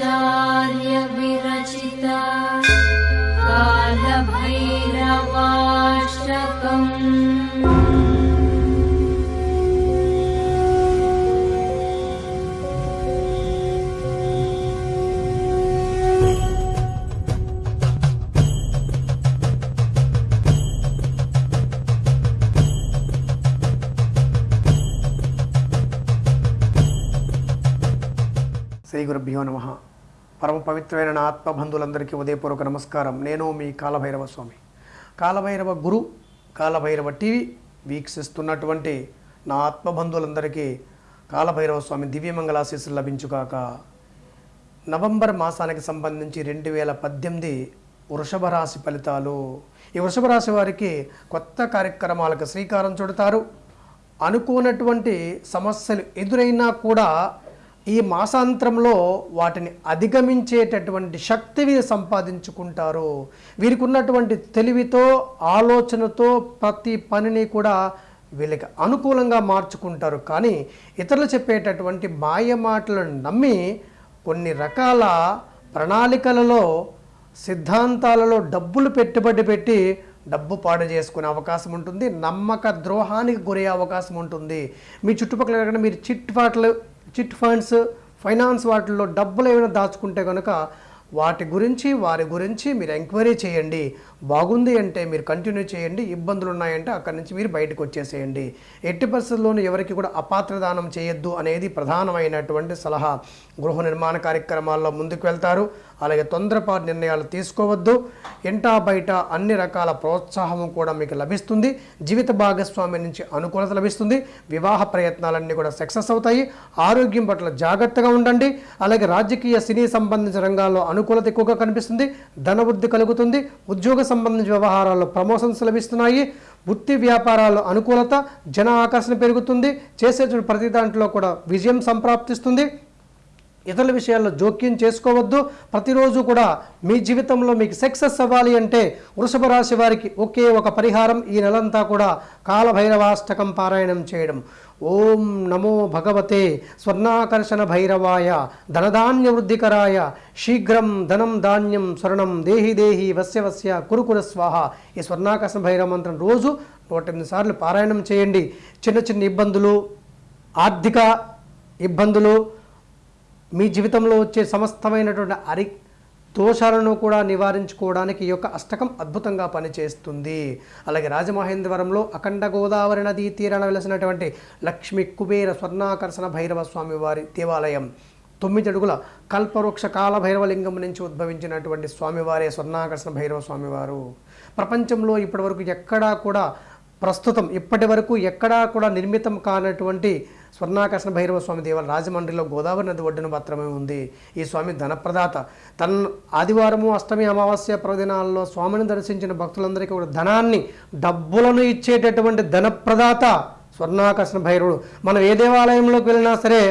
शङ्कराचार्यविरचिता कालभैरवाष्टकम् శ్రీ గురుభ్యో నమ పరమ పవిత్రమైన నా ఆత్మబంధువులందరికీ ఉదయపూర్వక నమస్కారం. నేను మీ కాలభైరవ స్వామి. కాలభైరవ గురు కాలభైరవ టీవీ వీక్షిస్తున్నటువంటి నా ఆత్మబంధువులందరికీ కాలభైరవ స్వామి దివ్యమంగళాశీస్సులు లభించుగాక. నవంబర్ మాసానికి సంబంధించి రెండు వేల పద్దెనిమిది వృషభ రాశి ఫలితాలు. ఈ వృషభ రాశి వారికి కొత్త కార్యక్రమాలకు శ్రీకారం చుడతారు. అనుకోనటువంటి సమస్యలు ఎదురైనా కూడా ఈ మాసాంతరంలో వాటిని అధిగమించేటటువంటి శక్తి వీరు సంపాదించుకుంటారు. వీరికి ఉన్నటువంటి తెలివితో ఆలోచనతో ప్రతి పనిని కూడా వీళ్ళకి అనుకూలంగా మార్చుకుంటారు. కానీ ఇతరులు చెప్పేటటువంటి మాయ మాటలను నమ్మి కొన్ని రకాల ప్రణాళికలలో సిద్ధాంతాలలో డబ్బులు పెట్టుబడి పెట్టి డబ్బు పాడు చేసుకునే అవకాశం ఉంటుంది. నమ్మక ద్రోహానికి గురయ్యే అవకాశం ఉంటుంది. మీ చుట్టుపక్కల మీరు చిట్ చిట్ ఫండ్స్ ఫైనాన్స్ వాటిల్లో డబ్బులు ఏమైనా దాచుకుంటే కనుక వాటి గురించి వారి గురించి మీరు ఎంక్వైరీ చేయండి. బాగుంది అంటే మీరు కంటిన్యూ చేయండి ఇబ్బందులు ఉన్నాయంటే అక్కడి నుంచి మీరు బయటకు వచ్చేసేయండి. ఎట్టి పరిస్థితుల్లోనూ ఎవరికి కూడా అపాత్రదానం చేయొద్దు అనేది ప్రధానమైనటువంటి సలహా. గృహ నిర్మాణ కార్యక్రమాల్లో ముందుకు వెళ్తారు. అలాగే తొందరపాటు నిర్ణయాలు తీసుకోవద్దు. ఇంటా బయట అన్ని రకాల ప్రోత్సాహం కూడా మీకు లభిస్తుంది. జీవిత భాగస్వామి నుంచి అనుకూలత లభిస్తుంది. వివాహ ప్రయత్నాలన్నీ కూడా సక్సెస్ అవుతాయి. ఆరోగ్యం పట్ల జాగ్రత్తగా ఉండండి. అలాగే రాజకీయ సినీ సంబంధించిన రంగాల్లో అనుకూలత ఎక్కువగా కనిపిస్తుంది. ధనవృద్ధి కలుగుతుంది. ఉద్యోగ సంబంధించిన వ్యవహారాల్లో ప్రమోషన్స్ లభిస్తున్నాయి. వృత్తి వ్యాపారాల్లో అనుకూలత జన ఆకర్షణ పెరుగుతుంది. చేసేటువంటి ప్రతి దాంట్లో కూడా విజయం సంప్రాప్తిస్తుంది. ఇతరుల విషయాల్లో జోక్యం చేసుకోవద్దు. ప్రతిరోజు కూడా మీ జీవితంలో మీకు సక్సెస్ అవ్వాలి అంటే వృషభ రాశి వారికి ఒకే ఒక పరిహారం ఈ నెలంతా కూడా కాలభైరవాష్టకం పారాయణం చేయడం. ఓం నమో భగవతే స్వర్ణాకర్షణ భైరవాయ ధనధాన్య వృద్ధికరాయ శీఘ్రం ధనం ధాన్యం స్వర్ణం దేహి దేహి వస్య వస్య కురుకుర స్వాహ. ఈ స్వర్ణాకర్షణ భైరవ మంత్రం రోజు నూట ఎనిమిది సార్లు పారాయణం చేయండి. చిన్న చిన్న ఇబ్బందులు ఆర్థిక ఇబ్బందులు మీ జీవితంలో వచ్చే సమస్తమైనటువంటి అరి దోషాలను కూడా నివారించుకోవడానికి ఈ యొక్క అష్టకం అద్భుతంగా పనిచేస్తుంది. అలాగే రాజమహేంద్రవరంలో అఖండ గోదావరి నదీ తీరాన వెలసినటువంటి లక్ష్మీ కుబేర స్వర్ణాకర్షణ భైరవ స్వామి వారి దేవాలయం తొమ్మిది అడుగుల కల్పవృక్ష కాల భైరవలింగం నుంచి ఉద్భవించినటువంటి స్వామివారే స్వర్ణాకర్షణ భైరవ స్వామివారు. ప్రపంచంలో ఇప్పటివరకు ఎక్కడా కూడా ప్రస్తుతం ఇప్పటి వరకు ఎక్కడా కూడా నిర్మితం కానటువంటి స్వర్ణాకర్షణ భైరవ స్వామి దేవాలయం రాజమండ్రిలో గోదావరి నది ఒడ్డున మాత్రమే ఉంది. ఈ స్వామి ధనప్రదాత. తన ఆదివారము అష్టమి అమావాస్య ప్రదినాల్లో స్వామిని దర్శించిన భక్తులందరికీ కూడా ధనాన్ని డబ్బులను ఇచ్చేటటువంటి ధనప్రదాత స్వర్ణాకర్షణ భైరవుడు. మనం ఏ దేవాలయంలోకి వెళ్ళినా సరే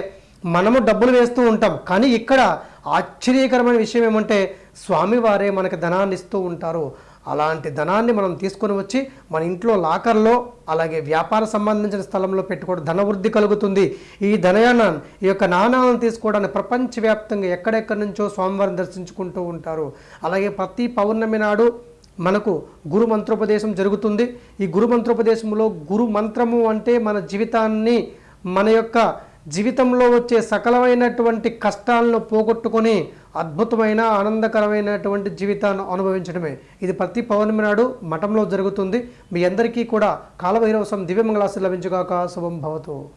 మనము డబ్బులు వేస్తూ ఉంటాం. కానీ ఇక్కడ ఆశ్చర్యకరమైన విషయం ఏమంటే స్వామివారే మనకి ధనాన్ని ఇస్తూ ఉంటారు. అలాంటి ధనాన్ని మనం తీసుకొని వచ్చి మన ఇంట్లో లాకర్లో అలాగే వ్యాపార సంబంధించిన స్థలంలో పెట్టుకోవడం ధనవృద్ధి కలుగుతుంది. ఈ ధనయానం ఈ యొక్క నాణాలను తీసుకోవడానికి ప్రపంచవ్యాప్తంగా ఎక్కడెక్కడి నుంచో స్వామివారిని దర్శించుకుంటూ ఉంటారు. అలాగే ప్రతి పౌర్ణమి నాడు మనకు గురు మంత్రోపదేశం జరుగుతుంది. ఈ గురు మంత్రోపదేశంలో గురు మంత్రము అంటే మన జీవితాన్ని మన యొక్క జీవితంలో వచ్చే సకలమైనటువంటి కష్టాలను పోగొట్టుకొని అద్భుతమైన ఆనందకరమైనటువంటి జీవితాన్ని అనుభవించడమే. ఇది ప్రతి పౌర్ణమి నాడు మఠంలో జరుగుతుంది. మీ అందరికీ కూడా కాలభైరవసం దివ్యమంగళాశి లభించుగాక. శుభం భవతు.